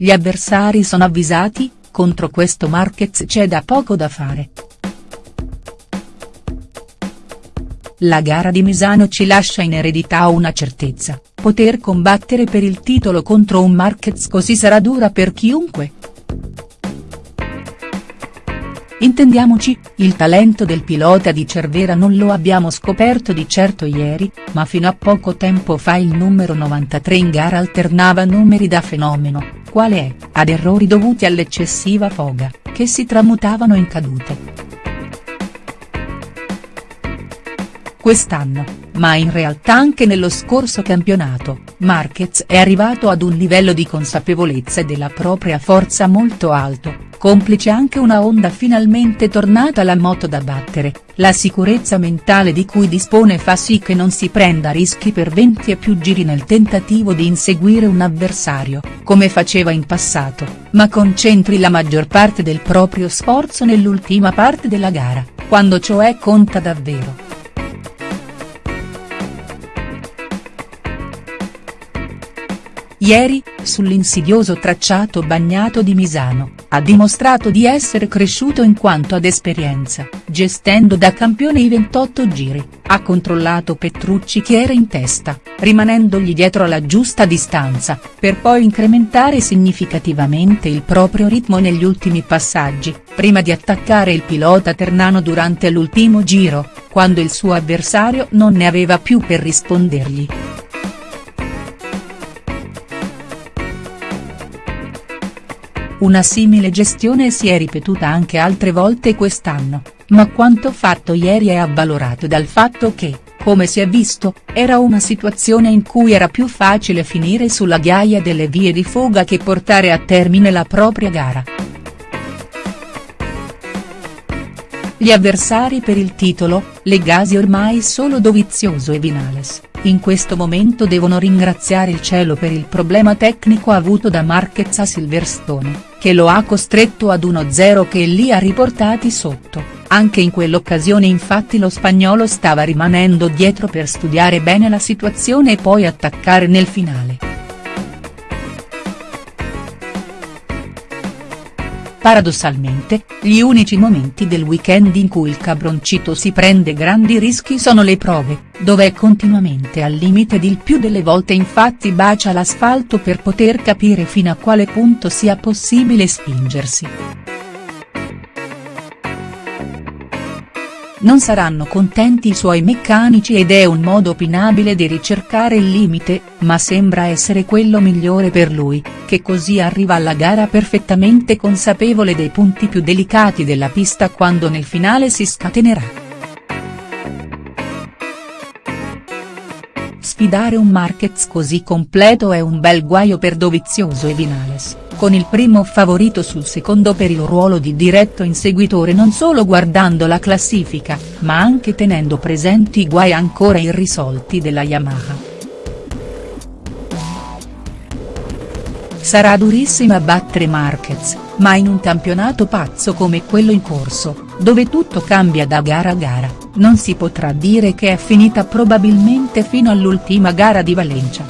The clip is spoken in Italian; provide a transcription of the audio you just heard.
gli avversari sono avvisati, contro questo Marquez c'è da poco da fare. La gara di Misano ci lascia in eredità una certezza, poter combattere per il titolo contro un Marquez così sarà dura per chiunque. Intendiamoci, il talento del pilota di Cervera non lo abbiamo scoperto di certo ieri, ma fino a poco tempo fa il numero 93 in gara alternava numeri da fenomeno, quale è, ad errori dovuti all'eccessiva foga, che si tramutavano in cadute. quest'anno, ma in realtà anche nello scorso campionato, Marquez è arrivato ad un livello di consapevolezza della propria forza molto alto, complice anche una onda finalmente tornata alla moto da battere, la sicurezza mentale di cui dispone fa sì che non si prenda rischi per 20 e più giri nel tentativo di inseguire un avversario, come faceva in passato, ma concentri la maggior parte del proprio sforzo nell'ultima parte della gara, quando cioè conta davvero. Ieri, sull'insidioso tracciato bagnato di Misano, ha dimostrato di essere cresciuto in quanto ad esperienza, gestendo da campione i 28 giri, ha controllato Petrucci che era in testa, rimanendogli dietro alla giusta distanza, per poi incrementare significativamente il proprio ritmo negli ultimi passaggi, prima di attaccare il pilota ternano durante l'ultimo giro, quando il suo avversario non ne aveva più per rispondergli. Una simile gestione si è ripetuta anche altre volte quest'anno, ma quanto fatto ieri è avvalorato dal fatto che, come si è visto, era una situazione in cui era più facile finire sulla ghiaia delle vie di fuga che portare a termine la propria gara. Gli avversari per il titolo, Legasi ormai solo Dovizioso e Vinales, in questo momento devono ringraziare il cielo per il problema tecnico avuto da Marquez a Silverstone, che lo ha costretto ad 1-0 che li ha riportati sotto, anche in quell'occasione infatti lo spagnolo stava rimanendo dietro per studiare bene la situazione e poi attaccare nel finale. Paradossalmente, gli unici momenti del weekend in cui il cabroncito si prende grandi rischi sono le prove, dove è continuamente al limite ed il più delle volte infatti bacia l'asfalto per poter capire fino a quale punto sia possibile spingersi. Non saranno contenti i suoi meccanici ed è un modo opinabile di ricercare il limite, ma sembra essere quello migliore per lui, che così arriva alla gara perfettamente consapevole dei punti più delicati della pista quando nel finale si scatenerà. Sfidare un Marquez così completo è un bel guaio per Dovizioso e Vinales con il primo favorito sul secondo per il ruolo di diretto inseguitore non solo guardando la classifica, ma anche tenendo presenti i guai ancora irrisolti della Yamaha. Sarà durissima battere Marquez, ma in un campionato pazzo come quello in corso, dove tutto cambia da gara a gara, non si potrà dire che è finita probabilmente fino all'ultima gara di Valencia.